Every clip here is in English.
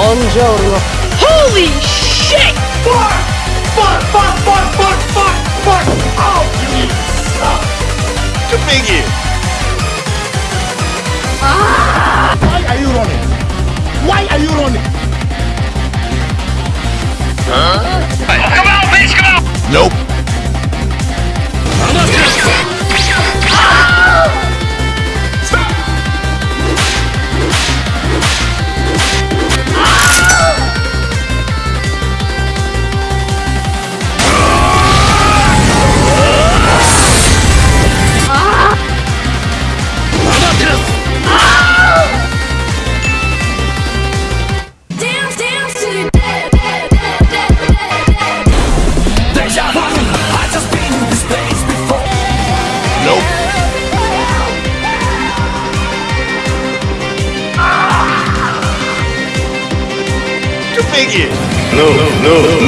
Buongiorno. Holy shit! Fuck! Fuck, fuck, fuck, fuck, fuck, fuck! Oh, you suck! To begin! Ah! Why are you running? Why are you running? Huh? Come out, bitch, come out! Nope.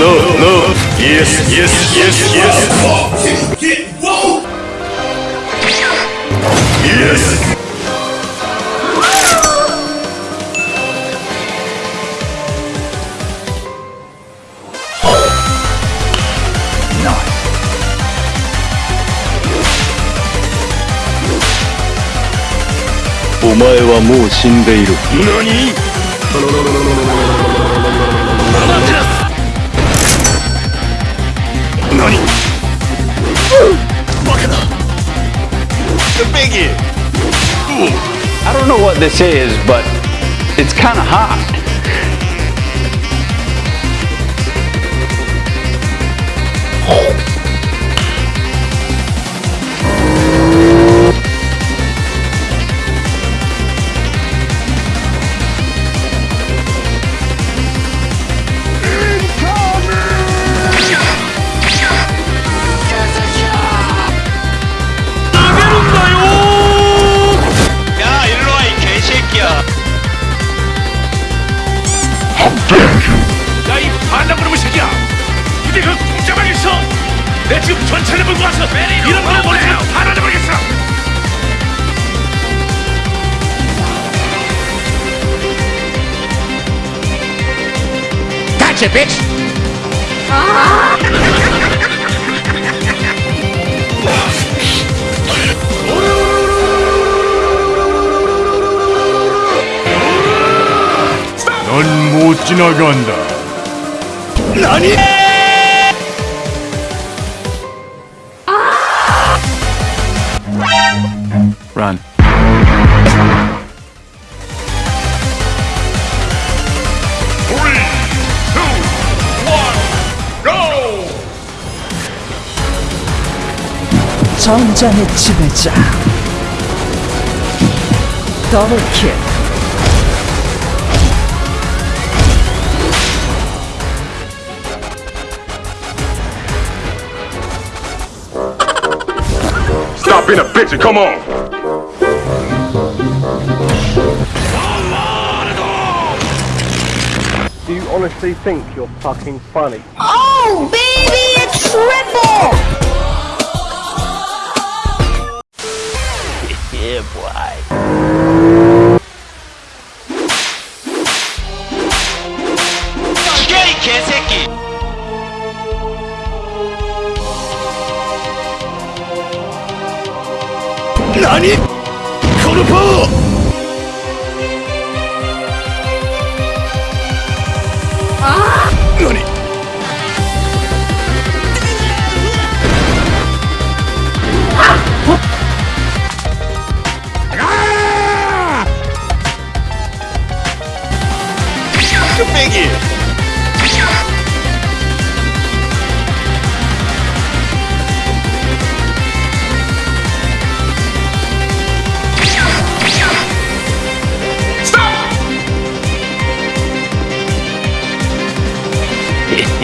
No no no Yes yes yes yes Yes お前はもう死んでいる何 The I don't know what this is but it's kind of hot. Oh 야이 반장그놈의 새끼야. 이제 그 공짜만 있어 내 지금 전차를 몰고 와서 이런 거 머리카락 다 날려버리겠어. Gotcha, bitch! Run. Two, one, go! 전장의 지배자. 더블킬. Stop being a bitch and come on! Do you honestly think you're fucking funny? Oh, baby, it's triple! yeah, boy. Scary Kazeki! 何このパワー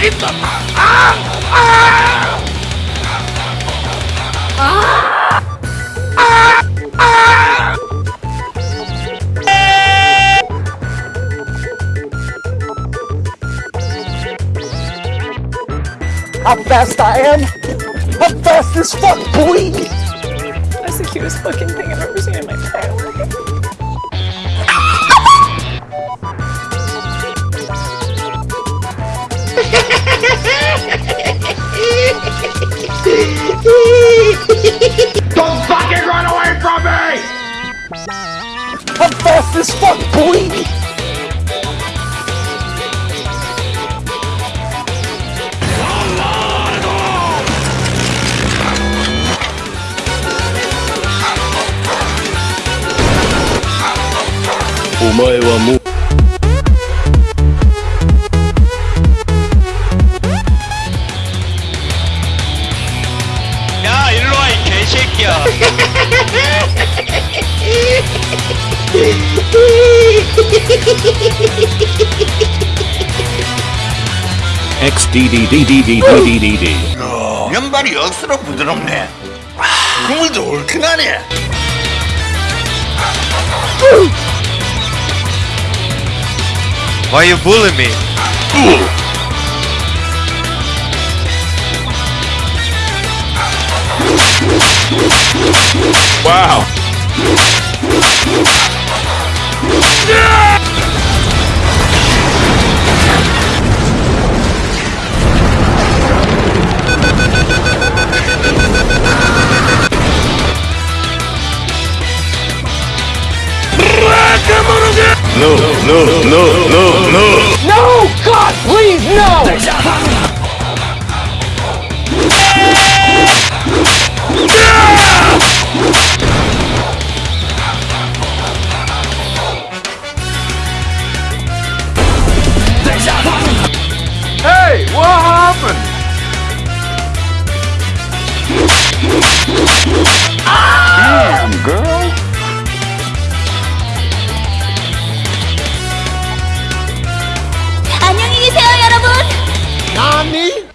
아닙니다! How fast I am? How fast as fuck, boy? That's the cutest fucking thing I've ever seen in my entire life. Don't fucking run away from me! How fast as fuck, boy? 야 일로 와 이 개새끼야 XDDDDDDDD 면발이 억수로 부드럽네. 국물도 얼큰하네. Why you bullying me? Ooh. Wow. Yeah! No, no, no, no, no. No! God, please, no! Hey, what happened? money.